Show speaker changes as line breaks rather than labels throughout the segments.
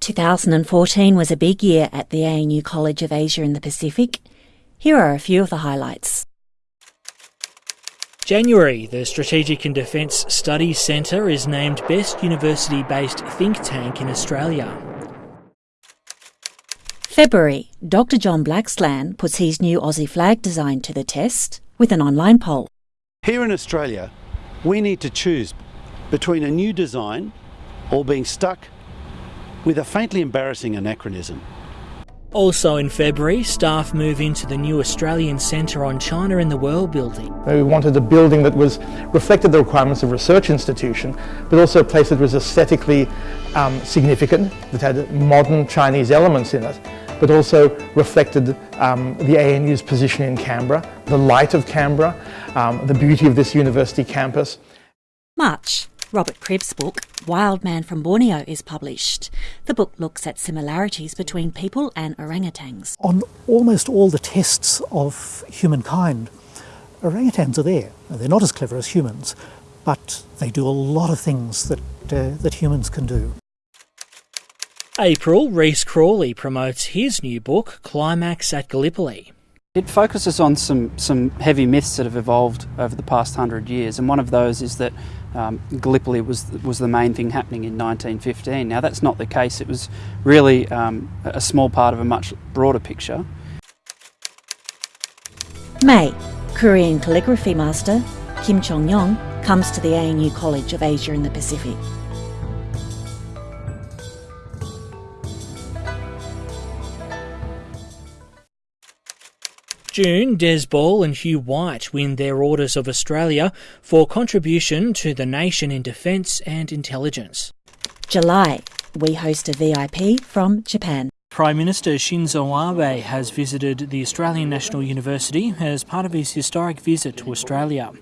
2014 was a big year at the ANU College of Asia and the Pacific. Here are a few of the highlights.
January, the Strategic and Defence Studies Centre is named Best University based think tank in Australia.
February, Dr. John Blaxland puts his new Aussie flag design to the test with an online poll.
Here in Australia, we need to choose between a new design or being stuck with a faintly embarrassing anachronism.
Also in February, staff move into the new Australian Centre on China in the World building.
We wanted a building that was reflected the requirements of a research institution, but also a place that was aesthetically um, significant, that had modern Chinese elements in it, but also reflected um, the ANU's position in Canberra, the light of Canberra, um, the beauty of this university campus.
March. Robert Cribb's book, Wild Man from Borneo, is published. The book looks at similarities between people and orangutans.
On almost all the tests of humankind, orangutans are there. They're not as clever as humans, but they do a lot of things that, uh, that humans can do.
April, Rhys Crawley promotes his new book, Climax at Gallipoli.
It focuses on some, some heavy myths that have evolved over the past hundred years, and one of those is that um, Gallipoli was, was the main thing happening in 1915. Now, that's not the case. It was really um, a small part of a much broader picture.
May, Korean calligraphy master Kim Chong Yong comes to the ANU College of Asia and the Pacific.
June, Des Ball and Hugh White win their Orders of Australia for contribution to the nation in defence and intelligence.
July, we host a VIP from Japan.
Prime Minister Shinzo Abe has visited the Australian National University as part of his historic visit to Australia.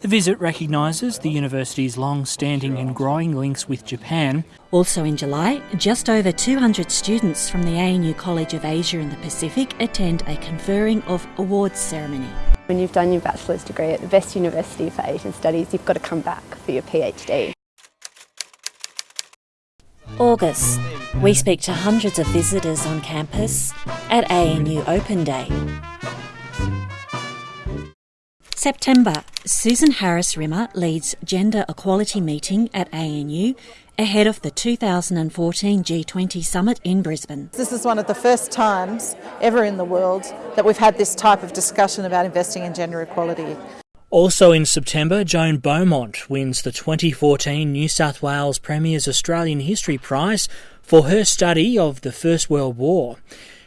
The visit recognises the university's long standing and growing links with Japan.
Also in July, just over 200 students from the ANU College of Asia and the Pacific attend a conferring of awards ceremony.
When you've done your bachelor's degree at the best university for Asian studies, you've got to come back for your PhD.
August, we speak to hundreds of visitors on campus at ANU Open Day. September, Susan Harris Rimmer leads Gender Equality Meeting at ANU ahead of the 2014 G20 Summit in Brisbane.
This is one of the first times ever in the world that we've had this type of discussion about investing in gender equality.
Also in September, Joan Beaumont wins the 2014 New South Wales Premier's Australian History Prize for her study of the First World War.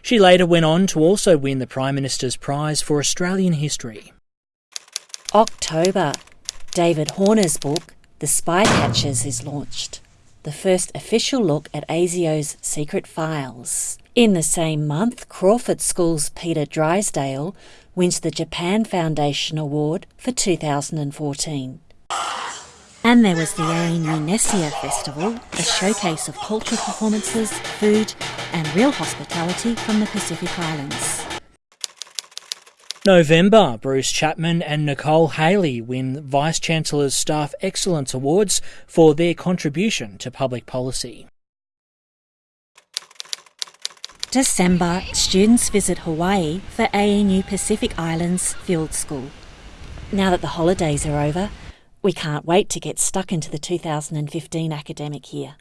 She later went on to also win the Prime Minister's Prize for Australian History.
October, David Horner's book, The Spy Catchers, is launched. The first official look at ASIO's secret files. In the same month, Crawford School's Peter Drysdale wins the Japan Foundation Award for 2014. And there was the Nessia Festival, a showcase of cultural performances, food, and real hospitality from the Pacific Islands.
November, Bruce Chapman and Nicole Haley win Vice Chancellor's Staff Excellence Awards for their contribution to public policy.
December, students visit Hawaii for ANU Pacific Islands Field School. Now that the holidays are over, we can't wait to get stuck into the 2015 academic year.